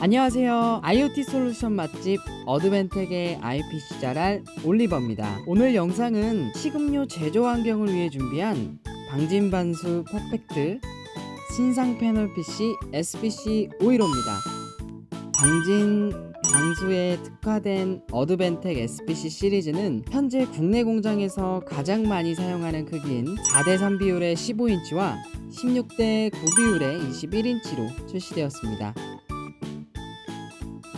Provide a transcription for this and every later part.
안녕하세요. IoT 솔루션 맛집 Advantech의 IPC 잘알 올리버입니다. 오늘 영상은 식음료 제조 환경을 위해 준비한 방진방수 perfect 신상 패널 PC SPC 515입니다. 방진 방수에 특화된 Advantech SPC 시리즈는 현재 국내 공장에서 가장 많이 사용하는 크기인 4대3 비율의 15인치와 16대 9 비율의 21인치로 출시되었습니다.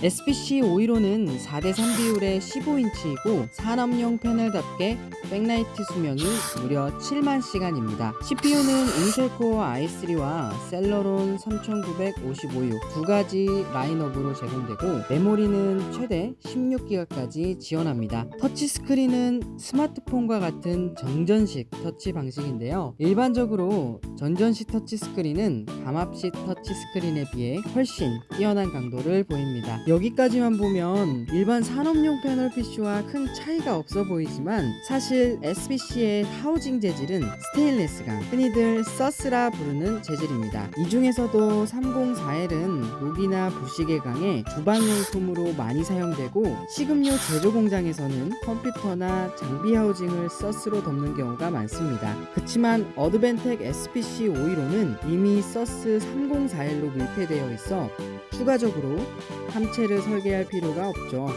SPC 515는 4대3 비율의 15인치이고 산업용 패널답게 백라이트 수명이 무려 7만 시간입니다. CPU는 Intel Core i3와 셀러론 3955U 두 가지 라인업으로 제공되고 메모리는 최대 16기가까지 지원합니다. 터치 스크린은 스마트폰과 같은 정전식 터치 방식인데요. 일반적으로 정전식 터치 스크린은 감압식 터치 스크린에 비해 훨씬 뛰어난 강도를 보입니다. 여기까지만 보면 일반 산업용 패널 PC와 큰 차이가 없어 보이지만 사실 SPC의 housing 재질은 스테인레스강, 흔히들 SUS라 부르는 재질입니다. 이 중에서도 304L은 녹이나 부식에 강해 주방용품으로 많이 사용되고 식음료 제조 공장에서는 컴퓨터나 장비 housing을 SUS로 덮는 경우가 많습니다. 그치만 Advantech SPC 515는 이미 SUS 304L로 밀폐되어 있어 추가적으로 함체 를 설계할 필요가 없죠.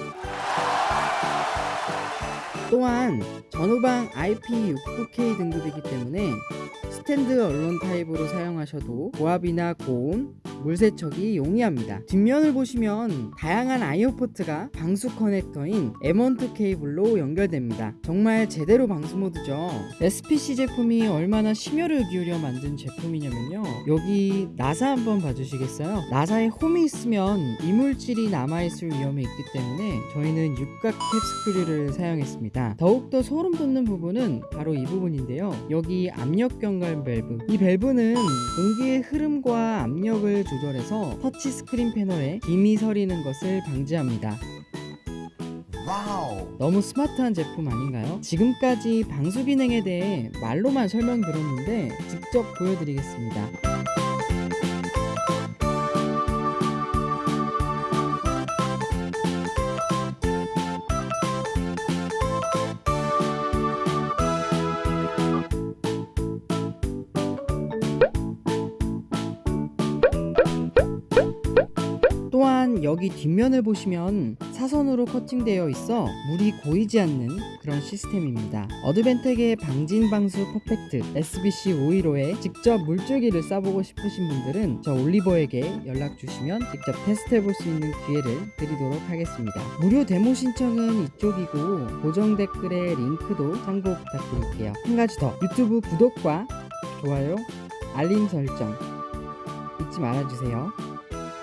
또한 전후방 IP69K 등급이기 때문에 stand alone 타입으로 사용하셔도 고압이나 고온, 물세척이 용이합니다. 뒷면을 보시면 다양한 IO 포트가 방수 커넥터인 M12 케이블로 연결됩니다. 정말 제대로 방수 모드죠. SPC 제품이 얼마나 심혈을 기울여 만든 제품이냐면요. 여기 나사 한번 봐주시겠어요? 나사에 홈이 있으면 이물질이 남아있을 위험이 있기 때문에 저희는 육각 cap screw를 사용했습니다. 더욱더 소름 돋는 부분은 바로 이 부분인데요. 여기 압력 경관 밸브. 이 밸브는 공기의 흐름과 압력을 조절해서 터치 스크린 패널에 김이 서리는 것을 방지합니다. wow. 너무 스마트한 제품 아닌가요? 지금까지 방수 기능에 대해 말로만 설명드렸는데 직접 보여드리겠습니다. 여기 뒷면을 보시면 사선으로 커팅되어 있어 물이 고이지 않는 그런 시스템입니다. 어드밴텍의 방진방수 퍼펙트 SBC 515에 직접 물줄기를 쏴보고 싶으신 분들은 저 올리버에게 연락 주시면 직접 테스트 해볼 수 있는 기회를 드리도록 하겠습니다. 무료 데모 신청은 이쪽이고 고정 댓글에 링크도 참고 부탁드릴게요. 한 가지 더 유튜브 구독과 좋아요, 알림 설정 잊지 말아주세요.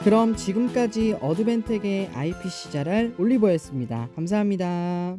그럼 지금까지 어드벤텍의 IPC 자랄 올리버였습니다. 감사합니다.